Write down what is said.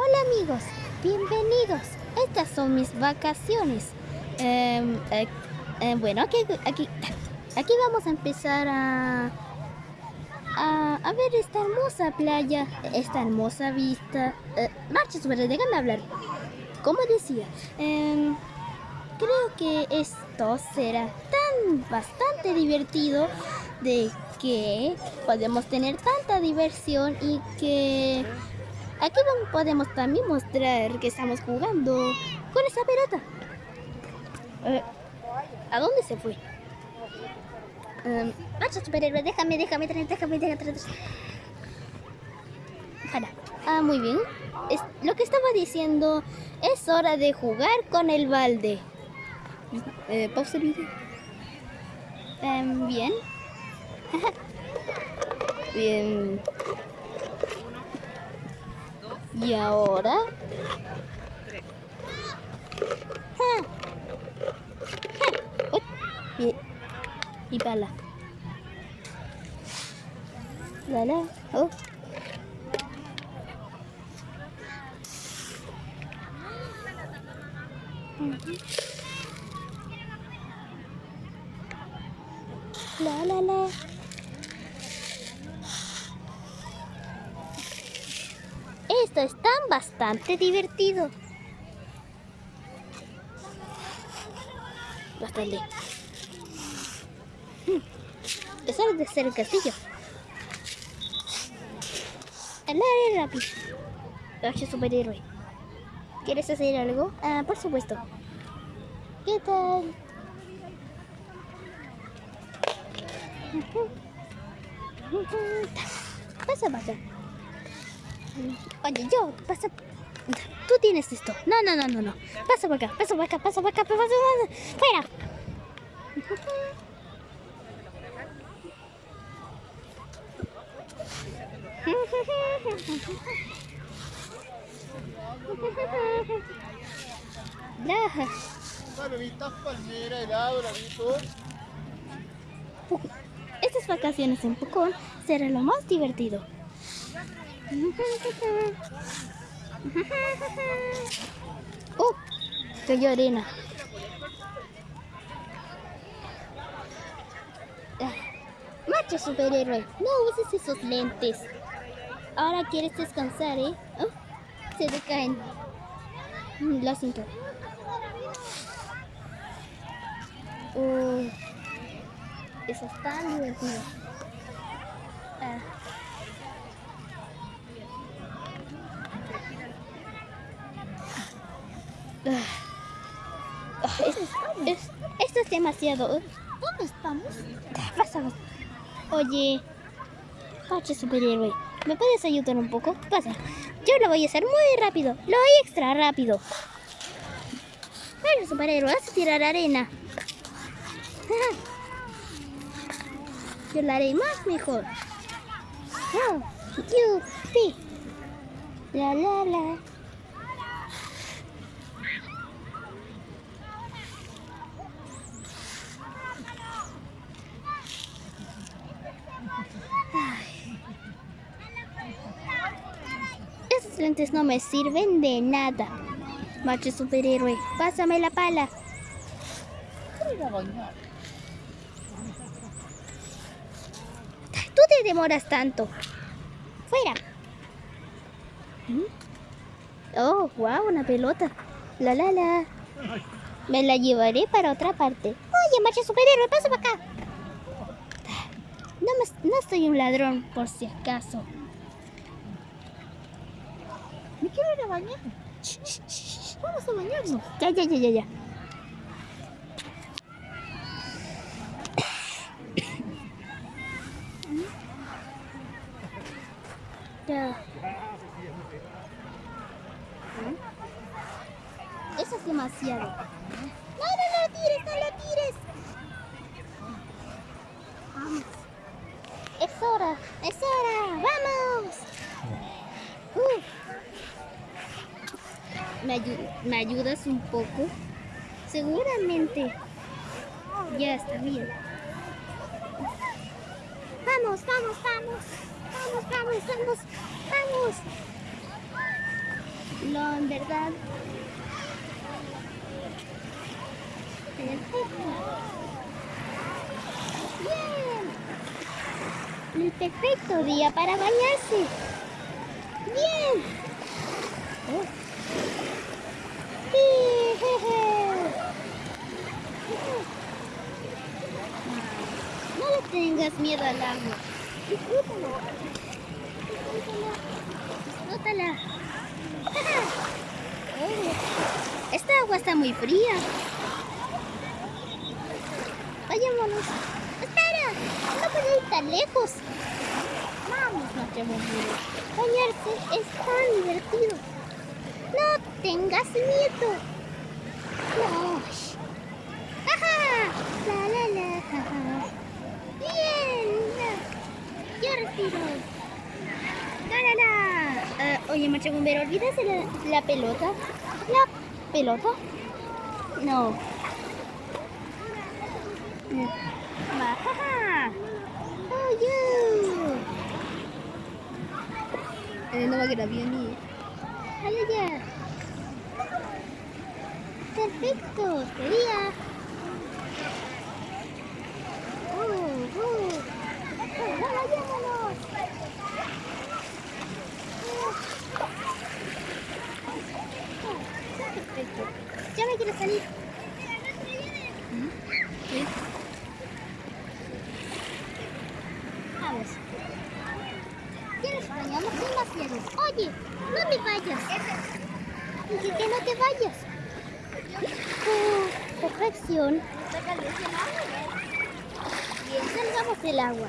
Hola amigos, bienvenidos. Estas son mis vacaciones. Em, eh, eh, bueno, aquí, aquí, aquí vamos a empezar a, a, ver esta hermosa playa, esta hermosa vista. Eh, marcha sobre, déjame hablar. Como decía, em, creo que esto será tan bastante divertido de que podemos tener tanta diversión y que aquí podemos también mostrar que estamos jugando con esa pelota. Eh, ¿A dónde se fue? Um, superhéroe, déjame, déjame, déjame, déjame. Para. Ah, muy bien. Lo que estaba diciendo es hora de jugar con el balde. Eh, pausa el video. Um, bien. Bien. Y ahora... Y, y pala. La la. Oh. La la la. Esto es tan bastante divertido. Bastante. Hmm. Es hora de hacer el castillo. El área rápido. Noche superhéroe. ¿Quieres hacer algo? Ah, por supuesto. ¿Qué tal? Pasa, pasa. Oye, yo, pasa. Tú tienes esto. No, no, no, no, no. Pasa para acá, pasa para acá, pasa para acá, pasa para acá. Fuera. Estas vacaciones en Pucón serán lo más divertido. ¡Oh! Cayó arena. Ah, macho superhéroe, no uses esos lentes. Ahora quieres descansar, ¿eh? Oh, se te caen. Mm, lo siento. Oh, eso es tan divertido. Ah. Esto es demasiado. ¿Dónde estamos? Pasamos. Oye, Pache superhéroe, ¿me puedes ayudar un poco? Pasa. Yo lo voy a hacer muy rápido. Lo voy extra rápido. Bueno, superhéroe, vas a tirar arena. Yo lo haré más mejor. Oh, sí. La la la. Lentes no me sirven de nada. Macho superhéroe, pásame la pala. Tú te demoras tanto. Fuera. ¿Mm? Oh, wow, una pelota. La la la. Me la llevaré para otra parte. Oye, macho superhéroe, pasa para acá. No, me, no soy un ladrón, por si acaso. Me quiero ir a bañar. Vamos a bañarnos. Ya, ya, ya, ya, ya. Ya. Eso es demasiado. No, no, no lo tires, no lo tires. Vamos. Es hora, es hora. Vamos. Uh me, ayudas un poco? Seguramente ya está bien. Vamos, vamos, vamos. Vamos, vamos, vamos. Vamos. No, en verdad. Perfecto. Bien. El perfecto día para bañarse. Bien. Oh. No le tengas miedo al agua. Disfrútalo. Disfrútala. Oh, esta agua está muy fría. Vayámonos. Espera, no puedo ir tan lejos. Vamos, Nochebuena. Bañarse es tan divertido. No tengas miedo. No. ¡Ajá! La la la. jaja. Bien. Yo respiro. La la. Eh, oye, Macha Bombero, ¿olvidas de la, la pelota? ¿La pelota? No. Ma, jaja. Oh, you. Eh, no va a quedar bien y... Ay, ay, ay. Perfecto, sería. Uh, uh. Ya me quiero salir. ¿Qué? Vamos. ¿Quieres bañarnos demasiado? Oye, no te vayas. Dije que no te vayas. Oh, perfección. Bien, salgamos del agua.